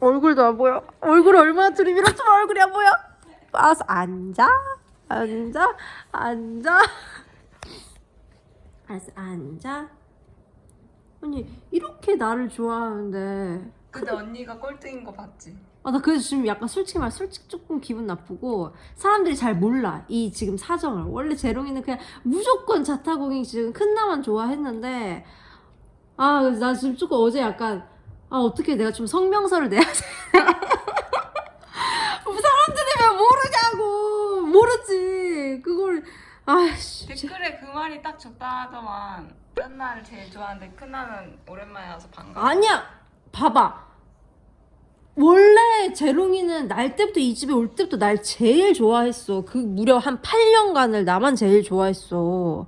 얼굴도 안 보여. 얼굴 얼마나 들이밀었으면 얼굴이 안 보여. 빠서 앉아, 앉아, 앉아. 알았어, 앉아. 아니 이렇게 나를 좋아하는데. 근데 언니가 꼴등인 거 봤지? 아, 나 그래서 지금 약간 솔직히 말 솔직히 조금 기분 나쁘고 사람들이 잘 몰라 이 지금 사정을 원래 재롱이는 그냥 무조건 자타공이 지금 큰 나만 좋아했는데 아 나 지금 조금 어제 약간 아 어떻게 내가 좀 성명서를 내야 돼? 사람들이 왜 모르냐고. 모르지. 그걸 아씨. 댓글에 그 말이 딱 적당하더만 큰나를 제일 좋아하는데 큰나는 오랜만에 와서 반가워. 아니야. 봐봐. 원래 재롱이는 날 때부터 이 집에 올 때부터 날 제일 좋아했어. 그 무려 한 8년간을 나만 제일 좋아했어.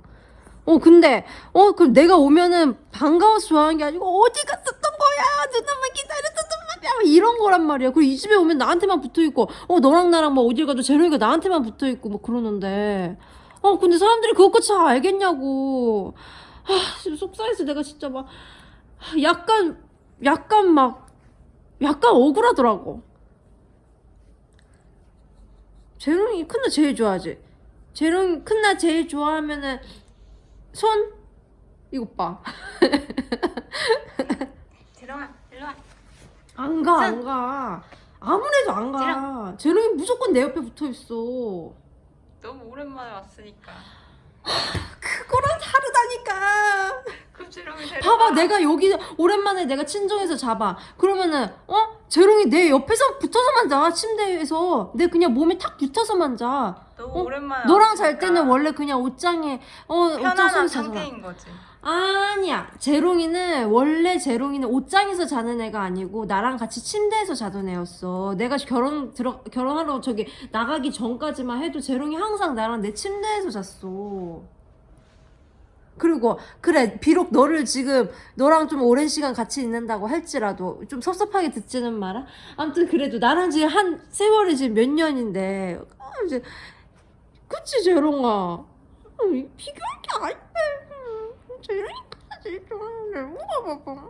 어 근데 어 그럼 내가 오면은 반가워서 좋아하는 게 아니고 어디 갔었던 거야 누나만 기다렸었던 말이야 막 이런 거란 말이야 그리고 이 집에 오면 나한테만 붙어있고 어 너랑 나랑 뭐 어딜 가도 재롱이가 나한테만 붙어있고 뭐 그러는데 어 근데 사람들이 그것까지 다 알겠냐고 아 지금 속상해서 내가 진짜 막 약간 약간 막 약간 억울하더라고. 재롱이 큰 나 제일 좋아하지. 재롱이 큰 나 제일 좋아하면은 손 이것 봐. 일로와 안 가, 안 가. 아무래도 안 가. 재롱이 무조건 내 옆에 붙어 있어. 너무 오랜만에 왔으니까 그거랑 다르다니까. 봐봐, 내가 여기 오랜만에 내가 친정에서 잡아. 그러면은 어? 재롱이 내 옆에서 붙어서만 자. 침대에서 내 그냥 몸에 탁 붙어서만 자. 너무 어? 오랜만에 너랑 잘 때는 원래 그냥 옷장에 어 옷장 편안한. 상태인 거지 아니야. 재롱이는 원래 재롱이는 옷장에서 자는 애가 아니고 나랑 같이 침대에서 자던 애였어. 내가 결혼 들어 결혼하러 저기 나가기 전까지만 해도 재롱이 항상 나랑 내 침대에서 잤어. 그리고 그래 비록 너를 지금 너랑 좀 오랜 시간 같이 있는다고 할지라도 좀 섭섭하게 듣지는 마라. 아무튼 그래도 나랑 지금 한 세월이 지금 몇 년인데 아, 이제 그치 재롱아. 어, 비교할 게 아닌데. 재롱이 까지 좀 물어봐봐.